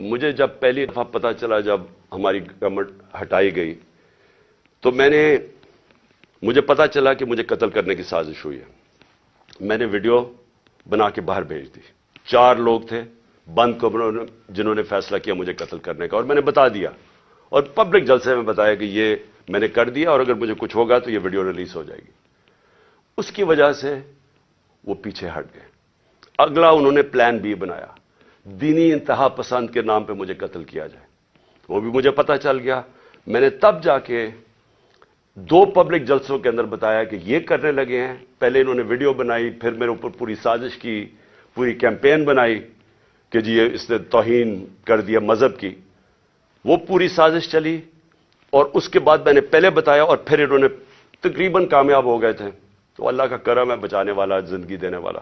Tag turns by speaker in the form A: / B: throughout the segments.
A: مجھے جب پہلی دفعہ پتا چلا جب ہماری گورنمنٹ ہٹائی گئی، تو میں نے، مجھے پتا چلا کہ مجھے قتل کرنے کی سازش ہوئی ہے۔ میں نے ویڈیو بنا کے باہر بھیج دی۔ چار لوگ تھے، بند کمروں نے جنہوں نے فیصلہ کیا مجھے قتل کرنے کا، اور میں نے بتا دیا۔ اور پبلک جلسے میں بتایا کہ یہ میں نے کر دیا، اور اگر مجھے کچھ ہوگا تو یہ ویڈیو ریلیز ہو جائے گی۔ اس کی وجہ سے وہ پیچھے ہٹ گئے۔ اگلا انہوں نے پلان بی بنایا۔ دینی انتہا پسند کے نام پہ مجھے قتل کیا جائے۔ وہ بھی مجھے پتا چل گیا۔ میں نے تب جا کے دو پبلک جلسوں کے اندر بتایا کہ یہ کرنے لگے ہیں۔ پہلے انہوں نے ویڈیو بنائی، پھر میرے اوپر پوری سازش کی، پوری کیمپین بنائی کہ جی اس نے توہین کر دیا مذہب کی۔ وہ پوری سازش چلی اور اس کے بعد میں نے پہلے بتایا اور پھر انہوں نے تقریباً کامیاب ہو گئے تھے۔ تو اللہ کا کرم ہے، بچانے والا، زندگی دینے والا۔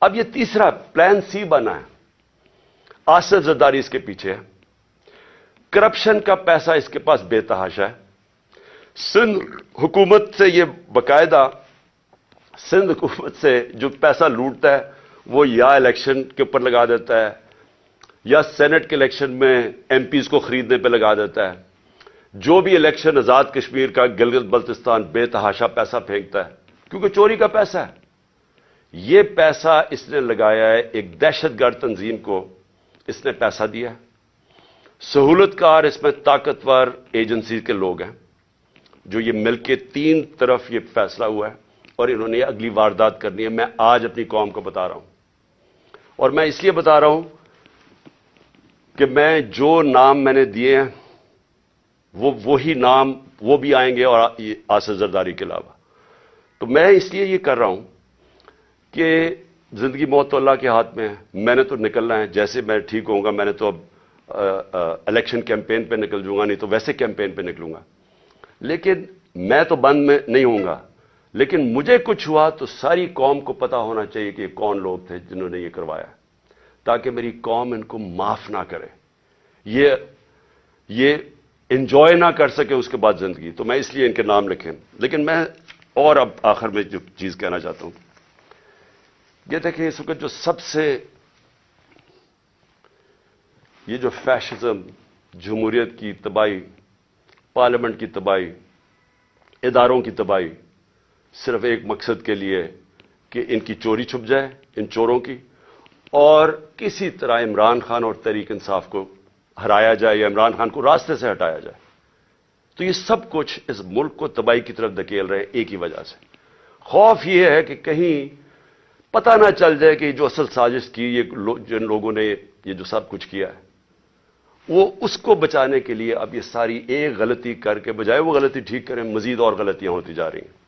A: اب یہ تیسرا پلان سی بنا ہے۔ آصف زرداری اس کے پیچھے ہے۔ کرپشن کا پیسہ اس کے پاس بے تحاشا ہے۔ سندھ حکومت سے یہ باقاعدہ سندھ حکومت سے جو پیسہ لوٹتا ہے، وہ یا الیکشن کے اوپر لگا دیتا ہے، یا سینٹ کے الیکشن میں ایم پیز کو خریدنے پہ لگا دیتا ہے۔ جو بھی الیکشن آزاد کشمیر کا گلگت بلتستان بے تحاشا پیسہ پھینکتا ہے، کیونکہ چوری کا پیسہ ہے۔ یہ پیسہ اس نے لگایا ہے ایک دہشت گرد تنظیم کو۔ اس نے پیسہ دیا سہولت کار اس میں طاقتور ایجنسی کے لوگ ہیں جو یہ مل کے تین طرف یہ فیصلہ ہوا ہے اور انہوں نے اگلی واردات کرنی ہے میں آج اپنی قوم کو بتا رہا ہوں اور میں اس لیے بتا رہا ہوں کہ میں جو نام میں نے دیے ہیں وہ وہی نام وہ بھی آئیں گے اور آصف زرداری کے علاوہ تو میں اس لیے یہ کر رہا ہوں کہ زندگی موت تو اللہ کے ہاتھ میں ہے۔ میں نے تو نکلنا ہے۔ جیسے میں ٹھیک ہوں گا، میں نے تو اب الیکشن کیمپین پہ نکل جوں گا، نہیں تو ویسے کیمپین پہ نکلوں گا۔ لیکن میں تو بند میں نہیں ہوں گا۔ لیکن مجھے کچھ ہوا تو ساری قوم کو پتا ہونا چاہیے کہ یہ کون لوگ تھے جنہوں نے یہ کروایا۔ تاکہ میری قوم ان کو معاف نہ کرے۔ یہ یہ انجوائے نہ کر سکے اس کے بعد زندگی۔ تو میں اس لیے ان کے نام لکھیں۔ لیکن میں اور اب آخر میں جو چیز کہنا چاہتا ہوں۔ یہ دیکھیں اس وقت جو سب سے یہ جو فیشزم، جمہوریت کی تباہی، پارلیمنٹ کی تباہی، اداروں کی تباہی صرف ایک مقصد کے لیے کہ ان کی چوری چھپ جائے، ان چوروں کی، اور کسی طرح عمران خان اور تحریک انصاف کو ہرایا جائے یا عمران خان کو راستے سے ہٹایا جائے۔ تو یہ سب کچھ اس ملک کو تباہی کی طرف دکیل رہے ایک ہی وجہ سے۔ خوف یہ ہے کہ کہیں پتہ نہ چل جائے کہ جو اصل سازش کی، یہ جن لوگوں نے یہ جو سب کچھ کیا ہے، وہ اس کو بچانے کے لیے اب یہ ساری ایک غلطی کر کے بجائے وہ غلطی ٹھیک کریں، مزید اور غلطیاں ہوتی جا رہی ہیں۔